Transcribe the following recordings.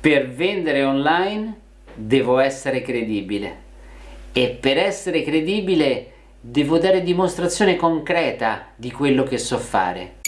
Per vendere online devo essere credibile e per essere credibile devo dare dimostrazione concreta di quello che so fare.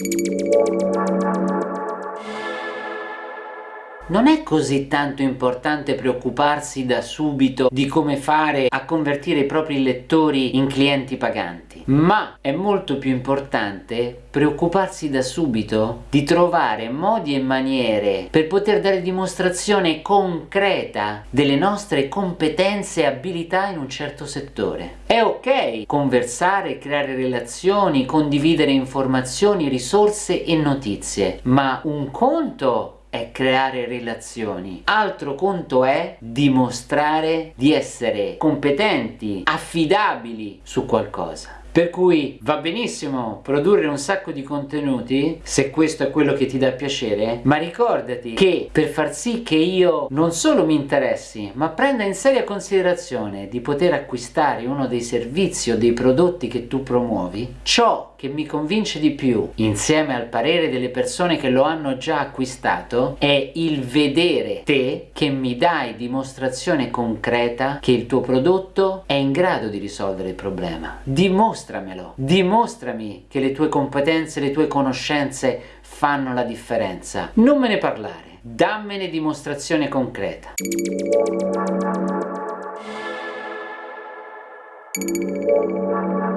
Non è così tanto importante preoccuparsi da subito di come fare a convertire i propri lettori in clienti paganti, ma è molto più importante preoccuparsi da subito di trovare modi e maniere per poter dare dimostrazione concreta delle nostre competenze e abilità in un certo settore. È ok conversare, creare relazioni, condividere informazioni, risorse e notizie, ma un conto è creare relazioni, altro conto è dimostrare di essere competenti, affidabili su qualcosa. Per cui va benissimo produrre un sacco di contenuti, se questo è quello che ti dà piacere, ma ricordati che per far sì che io non solo mi interessi, ma prenda in seria considerazione di poter acquistare uno dei servizi o dei prodotti che tu promuovi, ciò che mi convince di più, insieme al parere delle persone che lo hanno già acquistato, è il vedere te che mi dai dimostrazione concreta che il tuo prodotto è in grado di risolvere il problema. Dimostra dimostramelo, dimostrami che le tue competenze, le tue conoscenze fanno la differenza. Non me ne parlare, dammene dimostrazione concreta. Thank